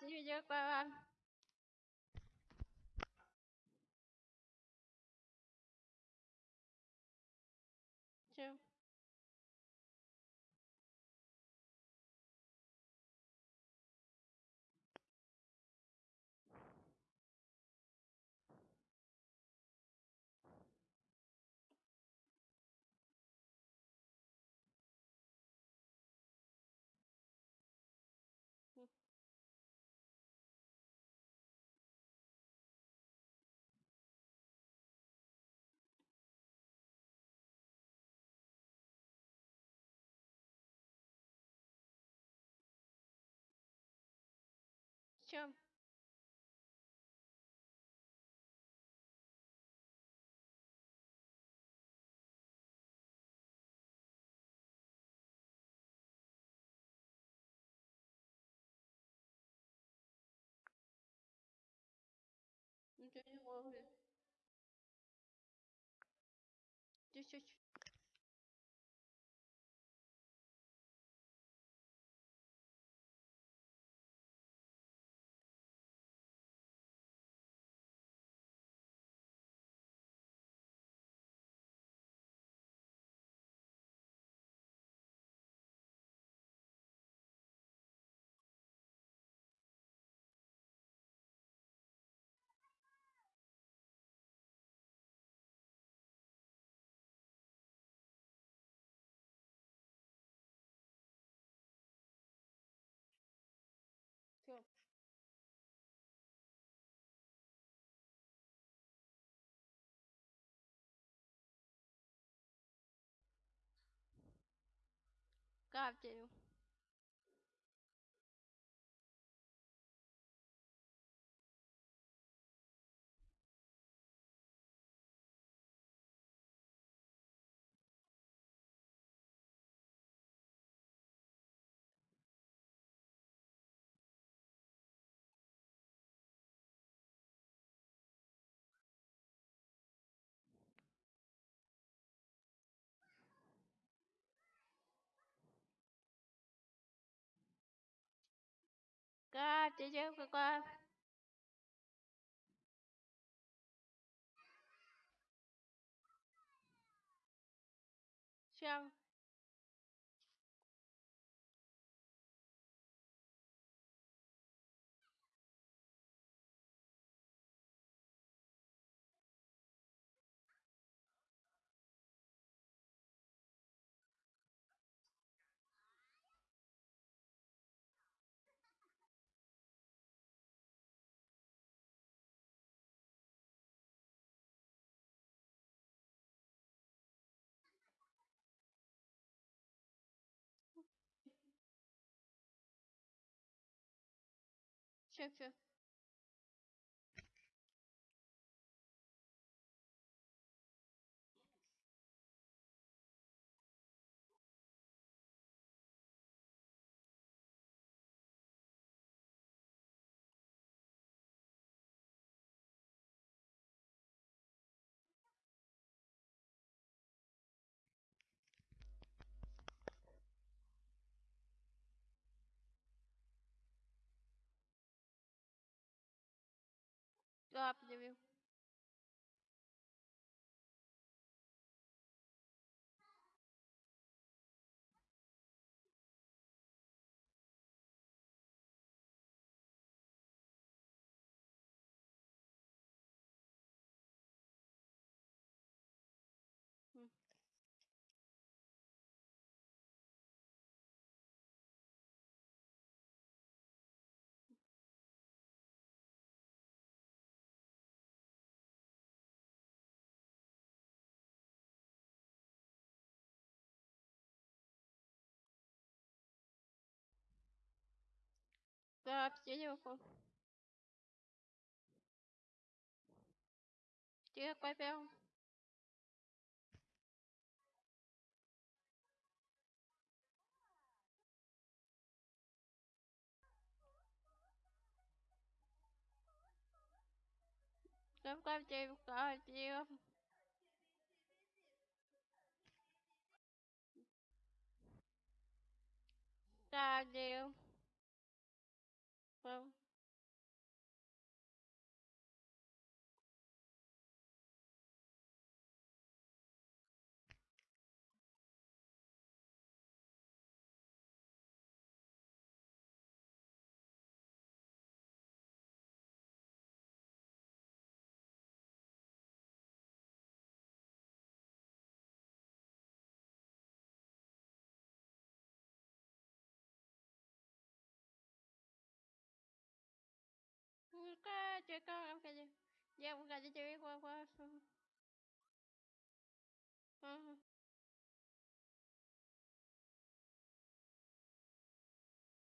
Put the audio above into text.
继续间拜拜 чем Ничего не ловит. Здесь очень God, I to. Chưa qua chưa chưa true, true. каплями gặp chị chưa không? Chưa quay phải không gặp gặp well gặp chị không gặp chị không không Buka cekal em kaje. Ya buka aja cewek gua. Hmm.